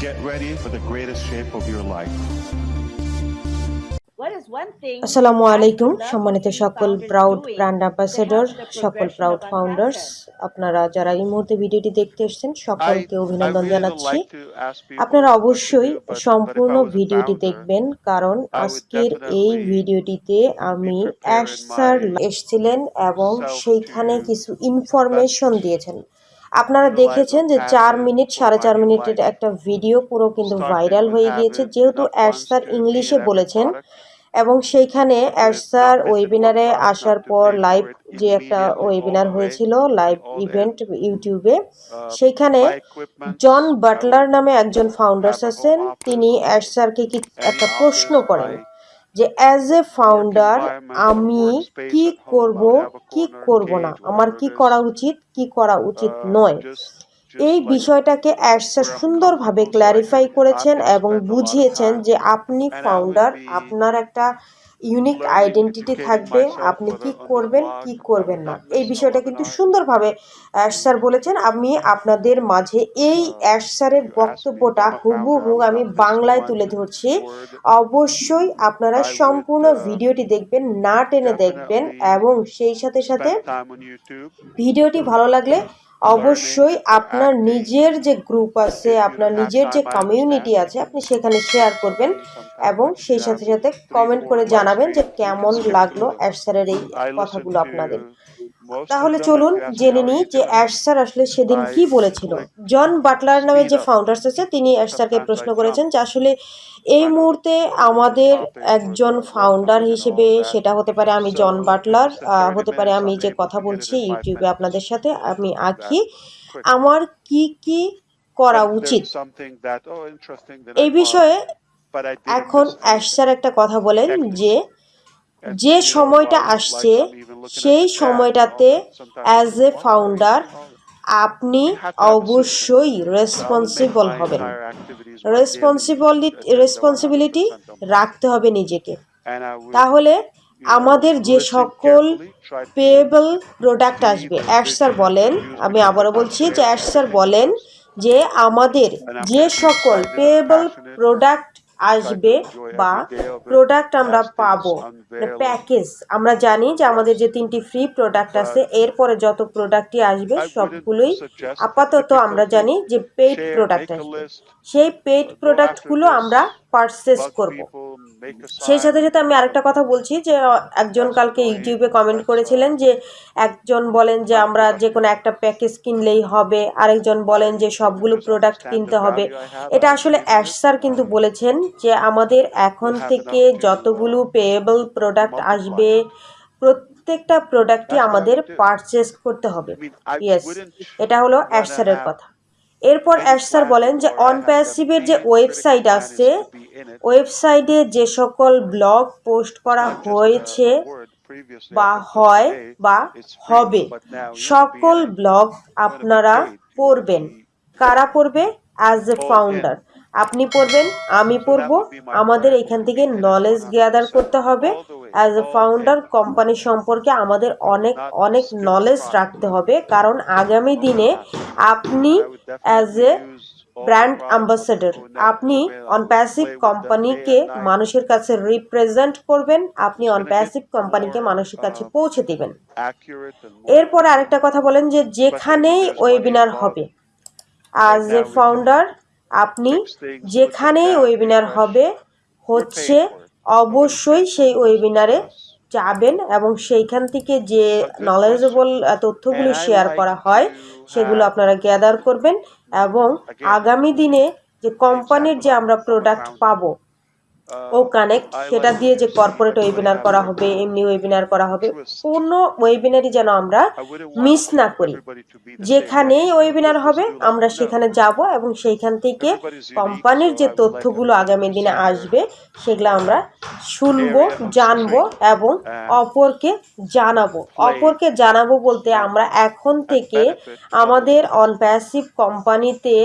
Get ready for the greatest shape of your life. আসসালামু আলাইকুম সম্মানিত সকল প্রাউড ব্র্যান্ড অ্যাম্বাসেডর সকল প্রাউড ফাউন্ডার্স আপনারা যারা এই মুহূর্তে ভিডিওটি দেখতে এসেছেন সকলকে অভিনন্দন জানাচ্ছি। আপনারা অবশ্যই সম্পূর্ণ ভিডিওটি দেখবেন কারণ আজকের এই ভিডিওটিতে আমি অ্যাশ স্যার এসেছিলেন এবং সেইখানে কিছু ইনফরমেশন দিয়েছেন। আপনারা দেখেছেন যে চার মিনিট সাড়ে চার মিনিটের একটা ভিডিও পুরো কিন্তু ভাইরাল হয়ে গিয়েছে যেহেতু অ্যাশ স্যার ইংলিশে বলেছেন এবং সেইখানে অ্যাডসার ওয়েবিনারে আসার পর লাইভ যে একটা ওয়েবিনার হয়েছিল লাইভ ইভেন্ট ইউটিউবে সেইখানে জন বাটলার নামে একজন ফাউন্ডার্স আছেন তিনি অ্যাডসারকে কি একটা প্রশ্ন করেন। যে অ্যাজ এ ফাউন্ডার আমি কি করব কি করব না? আমার কি করা উচিত কি করা উচিত নয়? এই বিষয়টাকে অ্যাডসার সুন্দরভাবে ক্ল্যারিফাই করেছেন এবং বুঝিয়েছেন যে আপনি ফাউন্ডার আপনার একটা ইউনিক আইডেন্টিটি থাকবে আপনি কি করবেন কি করবেন না। এই বিষয়টা কিন্তু সুন্দরভাবে অ্যাশ স্যার বলেছেন আমি আপনাদের মাঝে এই অ্যাশ স্যারের বক্তব্যটা হুবহু আমি বাংলায় তুলে ধরছি। অবশ্যই আপনারা সম্পূর্ণ ভিডিওটি দেখবেন না টেনে দেখবেন এবং সেই সাথে সাথে ভিডিওটি ভালো লাগলে অবশ্যই আপনার নিজের যে গ্রুপ আছে আপনার নিজের যে কমিউনিটি আছে আপনি সেখানে শেয়ার করবেন এবং সেই সাথে সাথে কমেন্ট করে জানাবেন যে কেমন লাগল অ্যাশ স্যারের এই কথাগুলো আপনাদের। তাহলে চলুন জেনে নিই যে অ্যাশ স্যার আসলে সেদিন কি বলেছিল। জন বাটলার নামে যে ফাউন্ডার্স আছে তিনি অ্যাশ স্যারকে প্রশ্ন করেছেন যে আসলে এই মুহূর্তে আমাদের একজন ফাউন্ডার হিসেবে সেটা হতে পারে আমি জন বাটলার হতে পারে আমি যে কথা বলছি ইউটিউবে আপনাদের সাথে আমি আঁকি আমার কি কি করা উচিত। এই বিষয়ে এখন অ্যাশ স্যার একটা কথা বলেন যে যে সময়টা আসছে সেই সময়টাতে অ্যাজ এ ফাউন্ডার আপনি অবশ্যই রেসপন্সিবল হবেন। রেসপন্সিবিলিটি রেসপন্সিবিলিটি রাখতে হবে নিজেকে। তাহলে আমাদের যে সকল পেয়েবল প্রোডাক্ট আসবে অ্যাশ স্যার বলেন আমি আবারও বলছি যে অ্যাশ স্যার বলেন যে আমাদের যে সকল পেয়েবল প্রোডাক্ট আসবে বা প্রোডাক্ট আমরা পাবো প্যাকেজ আমরা জানি যে আমাদের যে তিনটি ফ্রি প্রোডাক্ট আছে এরপরে যত প্রোডাক্টই আসবে সবগুলোই আপাতত আমরা জানি যে পেইড প্রোডাক্ট আসবে। সেই পেইড প্রোডাক্টগুলো আমরা পারচেস করব। সেই সাথে সাথে আমি আরেকটা কথা বলছি যে একজন কালকে ইউটিউবে কমেন্ট করেছিলেন যে একজন বলেন যে আমরা যে কোনো একটা প্যাকেজ কিনলেই হবে আরেকজন বলেন যে সবগুলো প্রোডাক্ট কিনতে হবে। এটা আসলে অ্যাশ স্যার কিন্তু বলেছেন যে আমাদের এখন থেকে যতগুলো পেয়েবল প্রোডাক্ট আসবে প্রত্যেকটা প্রোডাক্টই আমাদের পারচেস করতে হবে। ইয়েস এটা হলো অ্যাশ স্যারের কথা। এরপর অ্যাশ স্যার বলেন যে অনপ্যাসিভের যে ওয়েবসাইট আছে ওয়েবসাইটে যে সকল ব্লগ পোস্ট করা হয়েছে বা হয় বা হবে সকল ব্লগ আপনারা পড়বেন। কারা পড়বে? অ্যাজ এ ফাউন্ডার আপনি পড়বেন আমি পড়ব। আমাদের এখান থেকে নলেজ গ্যাদার করতে হবে। অ্যাজ এ ফাউন্ডার কোম্পানি সম্পর্কে আমাদের অনেক অনেক নলেজ রাখতে হবে। কারণ আগামী দিনে আপনি অ্যাজ এ ব্র্যান্ড অ্যাম্বাসেডর আপনি অন প্যাসিভ কোম্পানিকে মানুষের কাছে রিপ্রেজেন্ট করবেন আপনি অন প্যাসিভ কোম্পানিকে মানুষের কাছে পৌঁছে দিবেন। এরপরে আরেকটা কথা বলেন যে যেখানেই ওয়েবিনার হবে অ্যাজ এ ফাউন্ডার আপনি যেখানেই ওয়েবিনার হবে হচ্ছে অবশ্যই সেই ওয়েবিনারে যাবেন এবং সেইখান থেকে যে নলেজেবল তথ্যগুলো শেয়ার করা হয় সেগুলো আপনারা গ্যাদার করবেন এবং আগামী দিনে যে কোম্পানির যে আমরা প্রোডাক্ট পাবো ও কানেক্ট সেটা দিয়ে যে কর্পোরেট ওয়েবিনার করা হবে এমনি ওয়েবিনার করা হবে কোনো ওয়েবিনারই যেন আমরা মিস না করি। যেখানেই ওয়েবিনার হবে আমরা সেখানে যাব এবং সেইখান থেকে কোম্পানির যে তথ্যগুলো আগামী দিনে আসবে সেগুলো আমরা শুনব জানব এবং অপরকে জানাব। অপরকে জানাব বলতে আমরা এখন থেকে আমাদের অনপ্যাসিভ কোম্পানিতে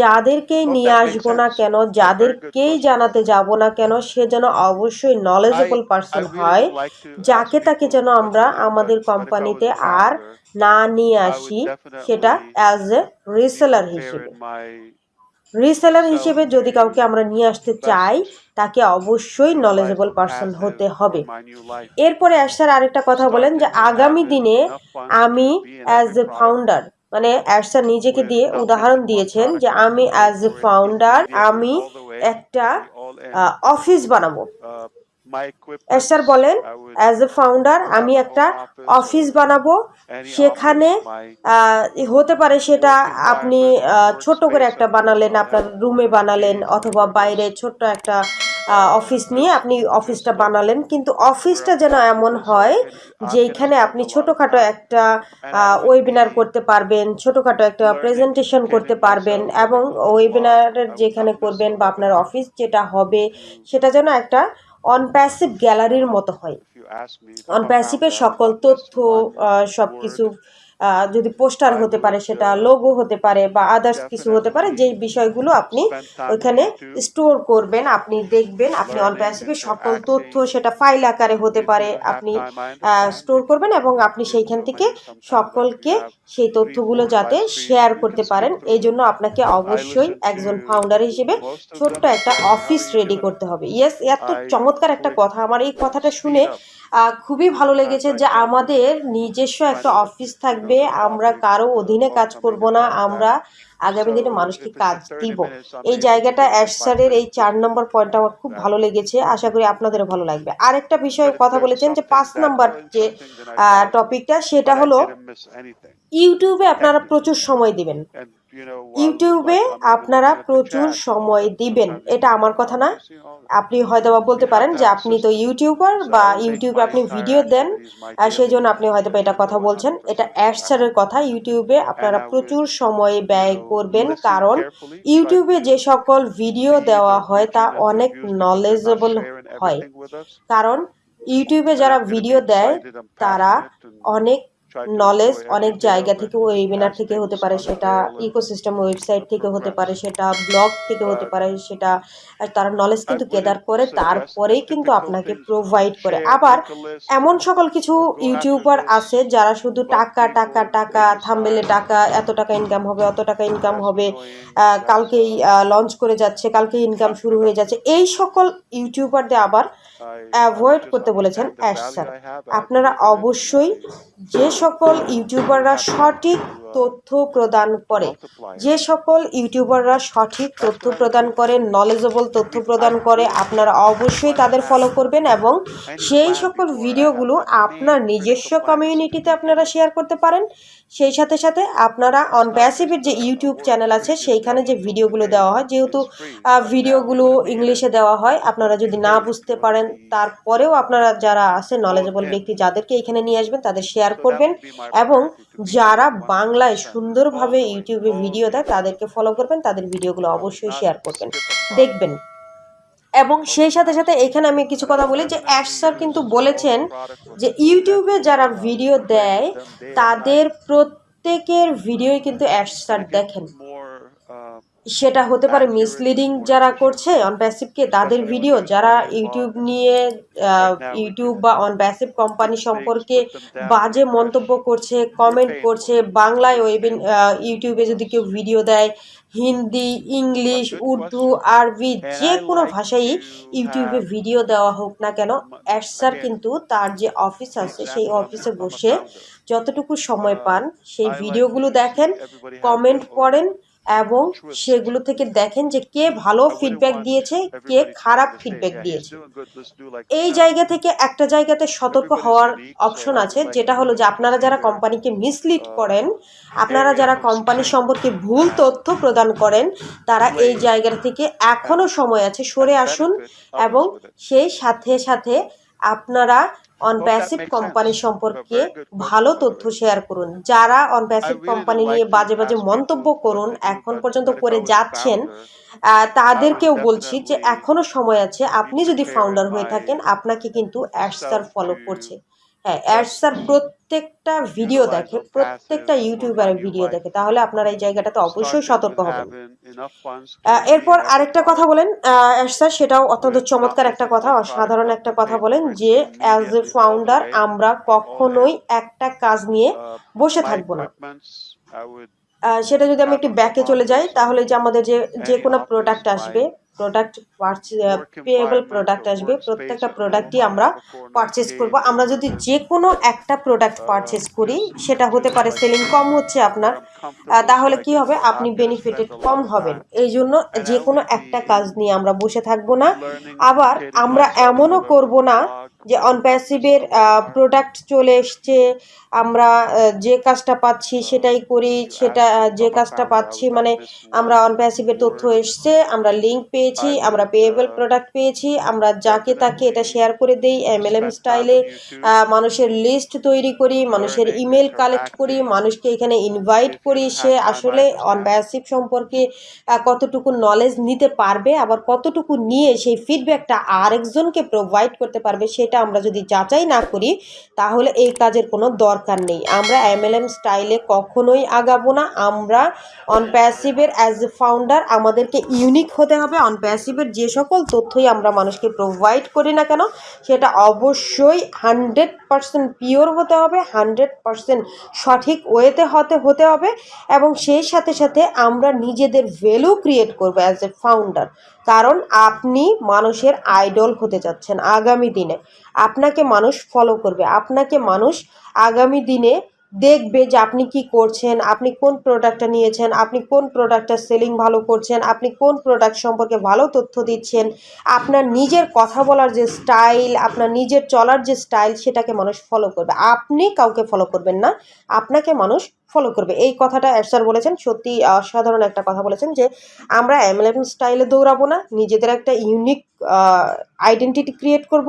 যাদেরকেই নিয়ে আসব না কেন যাদেরকেই জানাতে যাব না কেন সে যেন অবশ্যই নলেজেবল পার্সন হয় যাকে তাকে যেন আমরা আমাদের কোম্পানিতে আর না নিয়ে আসি সেটা অ্যাজ এ রিসেলার হিসেবে। রিসেলার হিসেবে যদি কাউকে আমরা নিয়ে আসতে চাই তাকে অবশ্যই নলেজেবল পার্সন হতে হবে। এরপরে অ্যাশার আরেকটা কথা বলেন যে আগামী দিনে আমি অ্যাজ এ ফাউন্ডার মানে অ্যাশার নিজেকে দিয়ে উদাহরণ দিয়েছেন যে আমি অ্যাজ এ ফাউন্ডার আমি একটা অফিস বানাবো। এস্টার বলেন অ্যাজ এ ফাউন্ডার আমি একটা অফিস বানাবো। সেখানে হতে পারে সেটা আপনি ছোট করে একটা বানালেন আপনার রুমে বানালেন অথবা বাইরে ছোট্ট একটা অফিস নিয়ে আপনি অফিসটা বানালেন। কিন্তু অফিসটা যেন এমন হয় যেখানে আপনি ছোটোখাটো একটা ওয়েবিনার করতে পারবেন ছোটোখাটো একটা প্রেজেন্টেশন করতে পারবেন এবং ওয়েবিনারের যেখানে করবেন বা আপনার অফিস যেটা হবে সেটা যেন একটা অনপ্যাসিভ গ্যালারির মতো হয়। অনপ্যাসিভের সকল তথ্য সব কিছু যদি পোস্টার হতে পারে সেটা লোগো হতে পারে বা আদার্স কিছু হতে পারে যেই বিষয়গুলো আপনি ওইখানে স্টোর করবেন আপনি দেখবেন আপনি অন প্যাসিভের সকল তথ্য সেটা ফাইল আকারে হতে পারে আপনি স্টোর করবেন এবং আপনি সেইখান থেকে সকলকে সেই তথ্যগুলো যাতে শেয়ার করতে পারেন। এই জন্য আপনাকে অবশ্যই একজন ফাউন্ডার হিসেবে ছোট্ট একটা অফিস রেডি করতে হবে। ইয়েস এত চমৎকার একটা কথা। আমার এই কথাটা শুনে খুবই ভালো লেগেছে যে আমাদের নিজস্ব একটা অফিস থাকবে। আমরা কারও অধীনে কাজ করব না আমরা আগামী দিনে মানুষকে কাজ দিব। এই জায়গাটা অ্যাশারের এই চার নম্বর পয়েন্টটা আমার খুব ভালো লেগেছে আশা করি আপনাদেরও ভালো লাগবে। আরেকটা বিষয়ে কথা বলেছেন যে পাঁচ নাম্বার যে টপিকটা সেটা হলো ইউটিউবে আপনারা প্রচুর সময় দিবেন। ইউটিউবে আপনারা প্রচুর সময় দিবেন। এটা আমার কথা না। আপনি হয়তো বা বলতে পারেন যে আপনি তো ইউটিউবার বা ইউটিউবে আপনি ভিডিও দেন আর সেই জন্য আপনি হয়তো বা এটা কথা বলছেন। এটা অ্যাডসারের কথা। ইউটিউবে আপনারা প্রচুর সময় ব্যয় করবেন। কারণ ইউটিউবে যে সকল ভিডিও দেওয়া হয় তা অনেক নলেজেবল হয়। কারণ ইউটিউবে যারা ভিডিও দেয় তারা অনেক নলেজ অনেক জায়গা থেকে ওয়েবিনার থেকে হতে পারে সেটা ইকোসিস্টেম ওয়েবসাইট থেকে হতে পারে সেটা ব্লগ থেকে হতে পারে সেটা তারা নলেজ কিন্তু গেদার করে তারপরেই কিন্তু আপনাকে প্রোভাইড করে। আবার এমন সকল কিছু ইউটিউবার আছে যারা শুধু টাকা টাকা টাকা থাম্বেলে টাকা এত টাকা ইনকাম হবে অত টাকা ইনকাম হবে কালকেই লঞ্চ করে যাচ্ছে কালকেই ইনকাম শুরু হয়ে যাচ্ছে। এই সকল ইউটিউবারদের আবার অ্যাভয়েড করতে বলেছেন অ্যাশ স্যার আপনারা অবশ্যই যে সকল ইউটিউবাররা সঠিক তথ্য প্রদান করে। যে সকল ইউটিউবাররা সঠিক তথ্য প্রদান করে নলেজেবল তথ্য প্রদান করে, আপনারা অবশ্যই তাদের ফলো করবেন এবং সেই সকল ভিডিওগুলো আপনার নিজস্ব কমিউনিটিতে আপনারা শেয়ার করতে পারেন। সেই সাথে সাথে আপনারা অন প্যাসিভের যে ইউটিউব চ্যানেল আছে, সেইখানে যে ভিডিওগুলো দেওয়া হয়, যেহেতু ভিডিওগুলো ইংলিশে দেওয়া হয়, আপনারা যদি না বুঝতে পারেন, তারপরেও আপনারা যারা আছে নলেজেবল ব্যক্তি, যাদেরকে এখানে নিয়ে আসবেন, তাদের শেয়ার করবেন এবং যারা বাংলায় সুন্দরভাবে ইউটিউবে ভিডিও দেয়, তাদেরকে ফলো করবেন, তাদের ভিডিওগুলো অবশ্যই শেয়ার করবেন। দেখবেন। এবং সেই সাথে সাথে এখানে আমি কিছু কথা বলি যে, অ্যাশ স্যার কিন্তু বলেছেন যে, ইউটিউবে যারা ভিডিও দেয়, তাদের প্রত্যেকের ভিডিওই কিন্তু অ্যাশ স্যার দেখেন। সেটা হতে পারে মিসলিডিং যারা করছে অন প্যাসিভকে তাদের ভিডিও যারা ইউটিউব নিয়ে ইউটিউব বা অন প্যাসিভ কোম্পানি সম্পর্কে বাজে মন্তব্য করছে কমেন্ট করছে বাংলায় ওয়েবিন ইউটিউবে যদি কেউ ভিডিও দেয় হিন্দি ইংলিশ উর্দু আরবি যে কোনো ভাষায় ইউটিউবে ভিডিও দেওয়া হোক না কেন অ্যাডসার কিন্তু তার যে অফিস আছে সেই অফিসে বসে যতটুকু সময় পান সেই ভিডিওগুলো দেখেন কমেন্ট পড়েন এবং সেগুলো থেকে দেখেন যে কে ভালো ফিডব্যাক দিয়েছে কে খারাপ ফিডব্যাক দিয়েছে। এই জায়গা থেকে একটা জায়গাতে সতর্ক হওয়ার অপশন আছে যেটা হলো যে আপনারা যারা কোম্পানিকে মিসলিড করেন আপনারা যারা কোম্পানি সম্পর্কে ভুল তথ্য প্রদান করেন তারা এই জায়গা থেকে এখনও সময় আছে সরে আসুন এবং সেই সাথে সাথে আপনারা অনপ্যাসিভ কোম্পানি সম্পর্কে ভালো তথ্য শেয়ার করুন। যারা অন প্যাসিভ কোম্পানি নিয়ে বাজে বাজে মন্তব্য করুন এখন পর্যন্ত করে যাচ্ছেন তাদেরকেও বলছি যে এখনও সময় আছে আপনি যদি ফাউন্ডার হয়ে থাকেন আপনাকে কিন্তু অ্যাডসার ফলো করছে। হ্যাঁ অ্যাডসার প্রত্যেকটা ভিডিও দেখে প্রত্যেকটা ইউটিউবারের ভিডিও দেখে তাহলে আপনারা এই জায়গাটাতে অবশ্যই সতর্ক হবেন। এরপর আরেকটা কথা বলেন স্যার সেটাও অত্যন্ত চমৎকার একটা কথা অসাধারণ একটা কথা বলেন যে অ্যাজ এ ফাউন্ডার আমরা কখনোই একটা কাজ নিয়ে বসে থাকব না। সেটা যদি আমি একটু ব্যাকে চলে যাই তাহলে যে আমাদের যে যে কোনো প্রোডাক্ট আসবে প্রোডাক্ট পেয়েবল প্রোডাক্ট আসবে প্রত্যেকটা প্রোডাক্টই আমরা পারচেস করব। আমরা যদি যে কোনো একটা প্রোডাক্ট পারচেস করি সেটা হতে পারে সেলিং কম হচ্ছে আপনার তাহলে কি হবে? আপনি বেনিফিটেড কম হবেন। এই জন্য যে কোনো একটা কাজ নিয়ে আমরা বসে থাকব না। আবার আমরা এমনও করব না যে অনপ্যাসিভের প্রোডাক্ট চলে এসছে আমরা যে কাজটা পাচ্ছি সেটাই করি সেটা যে কাজটা পাচ্ছি মানে আমরা অনপ্যাসিভের তথ্য এসছে আমরা লিঙ্ক পেয়েছি আমরা পেয়েবল প্রোডাক্ট পেয়েছি আমরা যাকে তাকে এটা শেয়ার করে দেই এমএলএম স্টাইলে মানুষের লিস্ট তৈরি করি মানুষের ইমেল কালেক্ট করি মানুষকে এখানে ইনভাইট করি সে আসলে অনপ্যাসিভ সম্পর্কে কতটুকু নলেজ নিতে পারবে আবার কতটুকু নিয়ে সেই ফিডব্যাকটা আরেকজনকে প্রোভাইড করতে পারবে সেটা আমরা যদি যাচাই না করি, তাহলে এই কাজের কোনো দরকার নেই। আমরা এমএলএম স্টাইলে কখনোই আগাবো না। আমরা অন প্যাসিভের অ্যাজ এ ফাউন্ডার আমাদেরকে ইউনিক হতে হবে। অন প্যাসিভের যে সকল তথ্যই আমরা মানুষকে প্রোভাইড করি না কেন, সেটা অবশ্যই হান্ড্রেড পারসেন্ট পিওর হতে হবে হান্ড্রেড পারসেন্ট সঠিক ওয়েতে হতে হতে হবে। এবং সেই সাথে সাথে আমরা নিজেদের ভ্যালু ক্রিয়েট করব অ্যাজ এ ফাউন্ডার কারণ আপনি মানুষের আইডল হতে যাচ্ছেন আগামী দিনে। আপনাকে মানুষ ফলো করবে। আপনাকে মানুষ আগামী দিনে দেখবে যে আপনি কি করছেন, আপনি কোন প্রোডাক্টটা নিয়েছেন, আপনি কোন প্রোডাক্টটা সেলিং ভালো করছেন, আপনি কোন প্রোডাক্ট সম্পর্কে ভালো তথ্য দিচ্ছেন। আপনার নিজের কথা বলার যে স্টাইল আপনার নিজের চলার যে স্টাইল সেটাকে মানুষ ফলো করবে। আপনি কাউকে ফলো করবেন না। আপনাকে মানুষ ফলো করবে। এই কথাটা স্যার বলেছেন। সত্যি অসাধারণ একটা কথা বলেছেন যে, আমরা এমএলএম স্টাইলে দৌড়াবো না, নিজেদের একটা ইউনিক আইডেন্টিটি ক্রিয়েট করব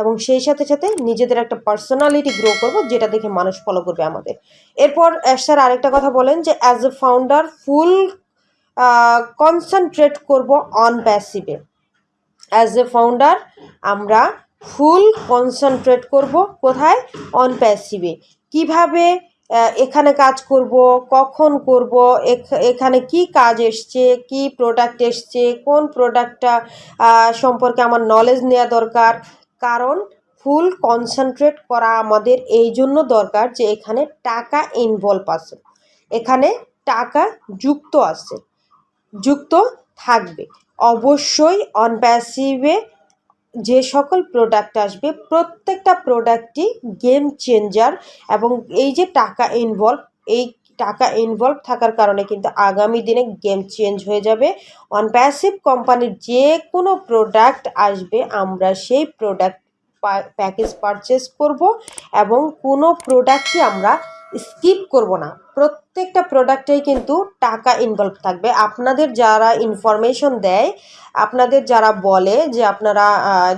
এবং সেই সাথে সাথে নিজেদের একটা পার্সোনালিটি গ্রো করব যেটা দেখে মানুষ ফলো করবে আমাদের। এরপর স্যার আরেকটা কথা বলেন যে as a founder full concentrate করব অন প্যাসিভে অ্যাজ এ ফাউন্ডার আমরা ফুল কনসেন্ট্রেট করব কোথায়? অন প্যাসিভে কীভাবে এখানে কাজ করব, কখন করব, এখ- এখানে কি কাজ এসছে, কি প্রোডাক্ট এসছে, কোন প্রোডাক্টটা সম্পর্কে আমার নলেজ নেওয়া দরকার। কারণ ফুল কনসেন্ট্রেট করা আমাদের এই জন্য দরকার যে এখানে টাকা ইনভলভ আছে। এখানে টাকা যুক্ত আছে, যুক্ত থাকবে। অবশ্যই অন প্যাসিভে যে সকল প্রোডাক্ট আসবে, প্রত্যেকটা প্রোডাক্টই গেম চেঞ্জার এবং এই যে টাকা ইনভলভ এই টাকা ইনভলভ থাকার কারণে কিন্তু আগামী দিনে গেম চেঞ্জ হয়ে যাবে। অন প্যাসিভ কোম্পানির যে কোনো প্রোডাক্ট আসবে, আমরা সেই প্রোডাক্ট প্যাকেজ পারচেস করব এবং কোনো প্রোডাক্টই আমরা স্কিপ করব না। প্রত্যেকটা প্রোডাক্টেই কিন্তু টাকা ইনভলভ থাকবে। আপনাদের যারা ইনফরমেশন দেয়, আপনাদের যারা বলে যে আপনারা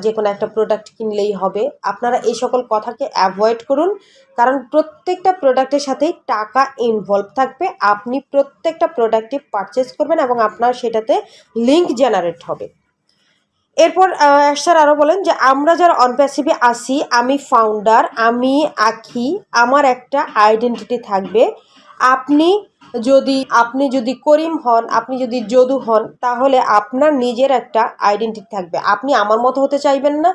যে কোনো একটা প্রোডাক্ট কিনলেই হবে, আপনারা এই সকল কথাকে অ্যাভয়েড করুন। কারণ প্রত্যেকটা প্রোডাক্টের সাথেই টাকা ইনভলভ থাকবে। আপনি প্রত্যেকটা প্রোডাক্টই পারচেস করবেন এবং আপনার সেটাতে লিঙ্ক জেনারেট হবে। এরপর স্যার আরও বলেন যে, আমরা যারা অনপ্যাসিভে আসি আমি ফাউন্ডার আমি আঁকি, আমার একটা আইডেন্টিটি থাকবে। আপনি যদি আপনি যদি করিম হন, আপনি যদি যদু হন, তাহলে আপনার নিজের একটা আইডেন্টিটি থাকবে। আপনি আমার মতো হতে চাইবেন না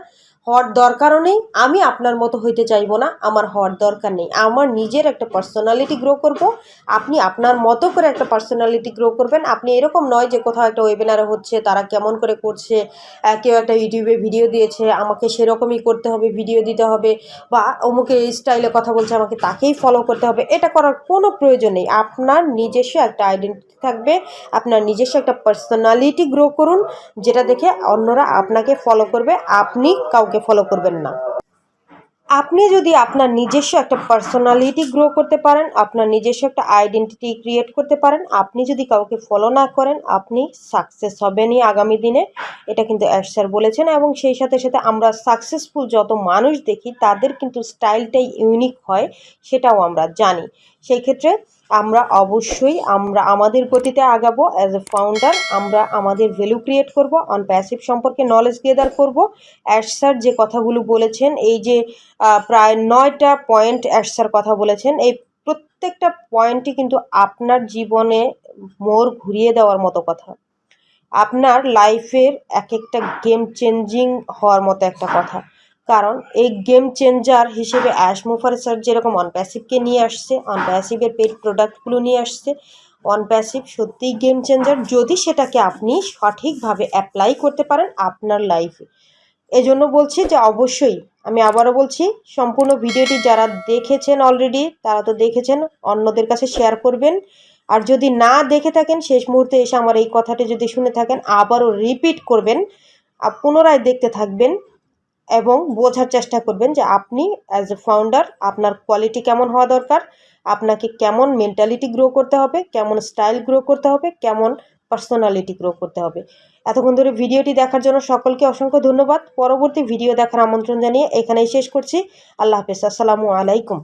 হওয়ার দরকারও নেই, আমি আপনার মতো হইতে চাইব না, আমার হওয়ার দরকার নেই। আমার নিজের একটা পার্সোনালিটি গ্রো করব, আপনি আপনার মতো করে একটা পার্সোনালিটি গ্রো করবেন। আপনি এরকম নয় যে কোথাও একটা ওয়েবিনারে হচ্ছে, তারা কেমন করে করছে কেউ একটা ইউটিউবে ভিডিও দিয়েছে, আমাকে সেরকমই করতে হবে ভিডিও দিতে হবে, বা অমুকে স্টাইলে কথা বলছে, আমাকে তাকেই ফলো করতে হবে, এটা করার কোনো প্রয়োজন নেই। আপনার নিজস্ব একটা আইডেন্টিটি থাকবে, আপনার নিজস্ব একটা পার্সোনালিটি গ্রো করুন, যেটা দেখে অন্যরা আপনাকে ফলো করবে, আপনি কাউকে ফলো করবেন না। আপনি যদি আপনার নিজস্ব একটা পার্সোনালিটি গ্রো করতে পারেন, আপনার নিজস্ব একটা আইডেন্টিটি ক্রিয়েট করতে পারেন, আপনি যদি কাউকে ফলো না করেন, আপনি সাকসেস হবেনই আগামী দিনে। এটা কিন্তু অ্যাশ স্যার বলেছেন এবং সেই সাথে সাথে আমরা সাকসেসফুল যত মানুষ দেখি, তাদের কিন্তু স্টাইলটাই ইউনিক হয়, সেটাও আমরা জানি। সেই ক্ষেত্রে আমরা অবশ্যই, আমরা আমাদের গতিতে আগাবো অ্যাজ এ ফাউন্ডার আমরা আমাদের ভ্যালু ক্রিয়েট করব অন প্যাসিভ সম্পর্কে নলেজ গেদার করব। অ্যাশ স্যার যে কথাগুলো বলেছেন, এই যে প্রায় নয়টা পয়েন্ট অ্যাশ স্যার কথা বলেছেন, এই প্রত্যেকটা পয়েন্টই কিন্তু আপনার জীবনে মোড় ঘুরিয়ে দেওয়ার মতো কথা। আপনার লাইফের এক একটা গেম চেঞ্জিং হওয়ার মতো একটা কথা। কারণ এই গেম চেঞ্জার হিসেবে অ্যাশ মুফার স্যার যেরকম অনপ্যাসিভকে নিয়ে আসছে অনপ্যাসিভের পেড প্রোডাক্টগুলো নিয়ে আসছে অন প্যাসিভ সত্যিই গেম চেঞ্জার যদি সেটাকে আপনি সঠিকভাবে অ্যাপ্লাই করতে পারেন আপনার লাইফে এজন্য বলছি যে অবশ্যই আমি আবারও বলছি, সম্পূর্ণ ভিডিওটি যারা দেখেছেন অলরেডি তারা তো দেখেছেন, অন্যদের কাছে শেয়ার করবেন। আর যদি না দেখে থাকেন, শেষ মুহূর্তে এসে আমার এই কথাটি যদি শুনে থাকেন, আবারও রিপিট করবেন, আর পুনরায় দেখতে থাকবেন। এবং বোঝার চেষ্টা করবেন যে আপনি অ্যাজ এ ফাউন্ডার আপনার কোয়ালিটি কেমন হওয়া দরকার, আপনাকে কেমন মেন্টালিটি গ্রো করতে হবে, কেমন স্টাইল গ্রো করতে হবে, কেমন পার্সোনালিটি গ্রো করতে হবে। এতক্ষণ ধরে ভিডিওটি দেখার জন্য সকলকে অসংখ্য ধন্যবাদ। পরবর্তী ভিডিও দেখার আমন্ত্রণ জানিয়ে এখানেই শেষ করছি। আল্লাহ হাফেজ। আসসালামু আলাইকুম।